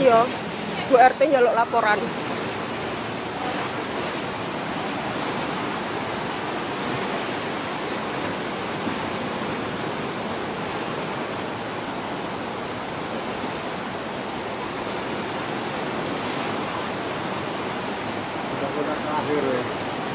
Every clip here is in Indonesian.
Iya, Bu RT njaluk laporan. Terakhir ya.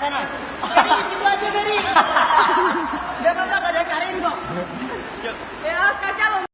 sana. jadi di situ aja Beri. Gak apa-apa, gak ada cariin kok. Ya, sekarang